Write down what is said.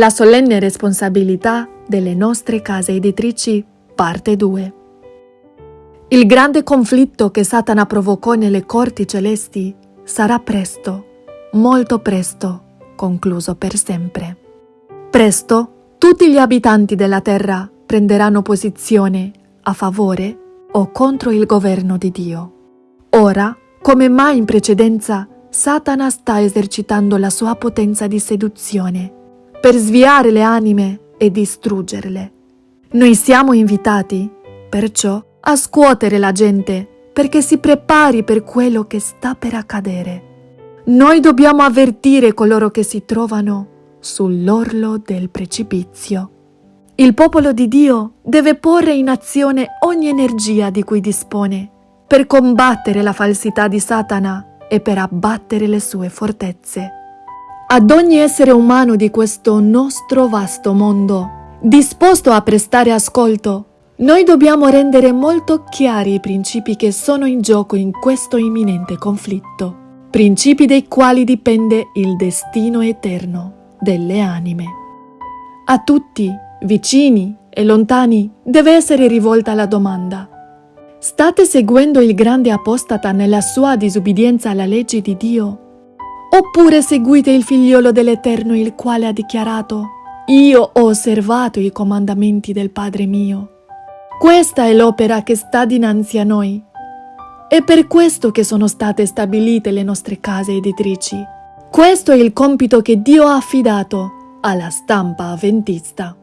La solenne responsabilità delle nostre case editrici, parte 2. Il grande conflitto che Satana provocò nelle corti celesti sarà presto, molto presto, concluso per sempre. Presto tutti gli abitanti della terra prenderanno posizione a favore o contro il governo di Dio. Ora, come mai in precedenza, Satana sta esercitando la sua potenza di seduzione per sviare le anime e distruggerle. Noi siamo invitati, perciò, a scuotere la gente perché si prepari per quello che sta per accadere. Noi dobbiamo avvertire coloro che si trovano sull'orlo del precipizio. Il popolo di Dio deve porre in azione ogni energia di cui dispone per combattere la falsità di Satana e per abbattere le sue fortezze ad ogni essere umano di questo nostro vasto mondo, disposto a prestare ascolto, noi dobbiamo rendere molto chiari i principi che sono in gioco in questo imminente conflitto, principi dai quali dipende il destino eterno delle anime. A tutti, vicini e lontani, deve essere rivolta la domanda. State seguendo il grande apostata nella sua disubbidienza alla legge di Dio Oppure seguite il figliolo dell'Eterno il quale ha dichiarato, io ho osservato i comandamenti del Padre mio. Questa è l'opera che sta dinanzi a noi. È per questo che sono state stabilite le nostre case editrici. Questo è il compito che Dio ha affidato alla stampa avventista.